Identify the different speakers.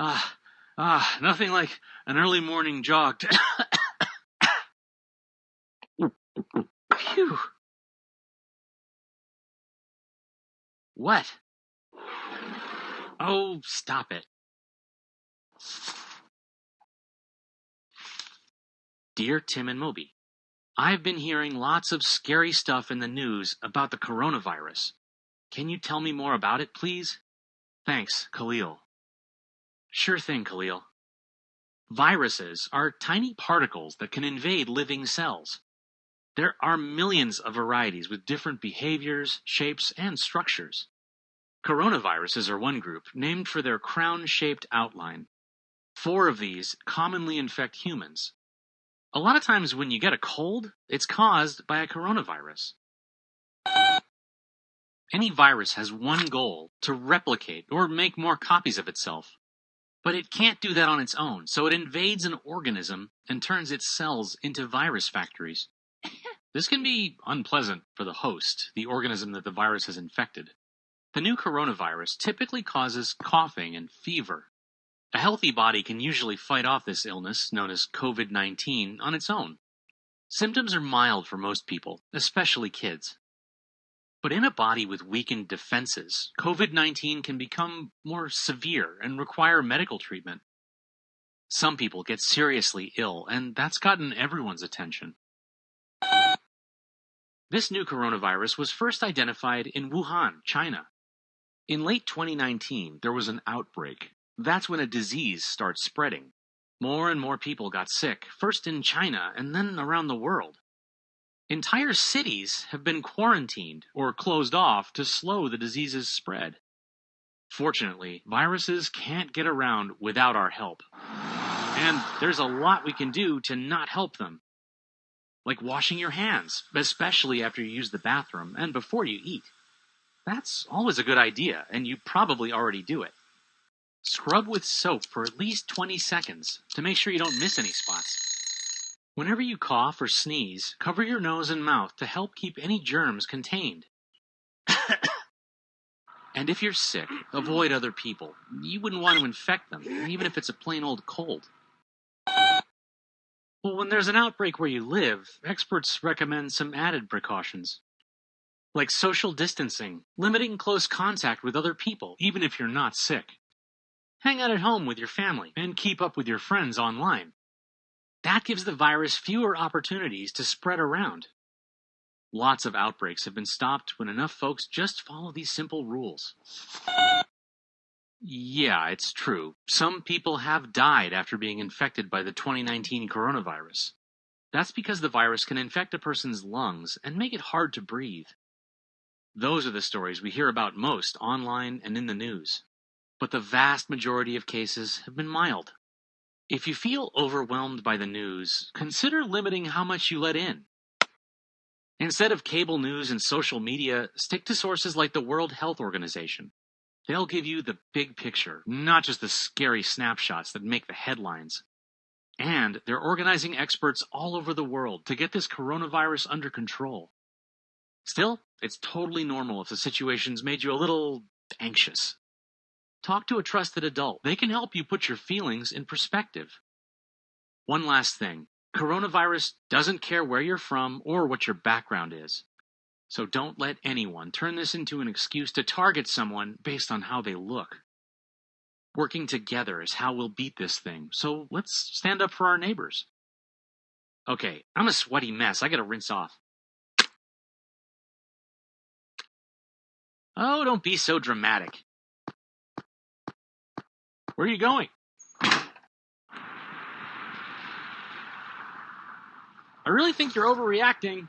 Speaker 1: Ah, ah, nothing like an early morning jog. To Phew. What? Oh, stop it. Dear Tim and Moby, I've been hearing lots of scary stuff in the news about the coronavirus. Can you tell me more about it, please? Thanks, Khalil. Sure thing, Khalil. Viruses are tiny particles that can invade living cells. There are millions of varieties with different behaviors, shapes, and structures. Coronaviruses are one group, named for their crown-shaped outline. Four of these commonly infect humans. A lot of times when you get a cold, it's caused by a coronavirus. Any virus has one goal, to replicate or make more copies of itself. But it can't do that on its own, so it invades an organism and turns its cells into virus factories. This can be unpleasant for the host, the organism that the virus has infected. The new coronavirus typically causes coughing and fever. A healthy body can usually fight off this illness, known as COVID 19, on its own. Symptoms are mild for most people, especially kids. But in a body with weakened defenses, COVID 19 can become more severe and require medical treatment. Some people get seriously ill, and that's gotten everyone's attention. This new coronavirus was first identified in Wuhan, China. In late 2019, there was an outbreak. That's when a disease starts spreading. More and more people got sick, first in China and then around the world. Entire cities have been quarantined or closed off to slow the disease's spread. Fortunately, viruses can't get around without our help. And there's a lot we can do to not help them like washing your hands, especially after you use the bathroom and before you eat. That's always a good idea, and you probably already do it. Scrub with soap for at least 20 seconds to make sure you don't miss any spots. Whenever you cough or sneeze, cover your nose and mouth to help keep any germs contained. and if you're sick, avoid other people. You wouldn't want to infect them, even if it's a plain old cold. Well, when there's an outbreak where you live, experts recommend some added precautions. Like social distancing, limiting close contact with other people, even if you're not sick. Hang out at home with your family, and keep up with your friends online. That gives the virus fewer opportunities to spread around. Lots of outbreaks have been stopped when enough folks just follow these simple rules. Yeah, it's true. Some people have died after being infected by the 2019 coronavirus. That's because the virus can infect a person's lungs and make it hard to breathe. Those are the stories we hear about most online and in the news. But the vast majority of cases have been mild. If you feel overwhelmed by the news, consider limiting how much you let in. Instead of cable news and social media, stick to sources like the World Health Organization. They'll give you the big picture, not just the scary snapshots that make the headlines. And they're organizing experts all over the world to get this coronavirus under control. Still, it's totally normal if the situation's made you a little anxious. Talk to a trusted adult. They can help you put your feelings in perspective. One last thing. Coronavirus doesn't care where you're from or what your background is. So don't let anyone turn this into an excuse to target someone based on how they look. Working together is how we'll beat this thing, so let's stand up for our neighbors. Okay, I'm a sweaty mess. I gotta rinse off. Oh, don't be so dramatic. Where are you going? I really think you're overreacting.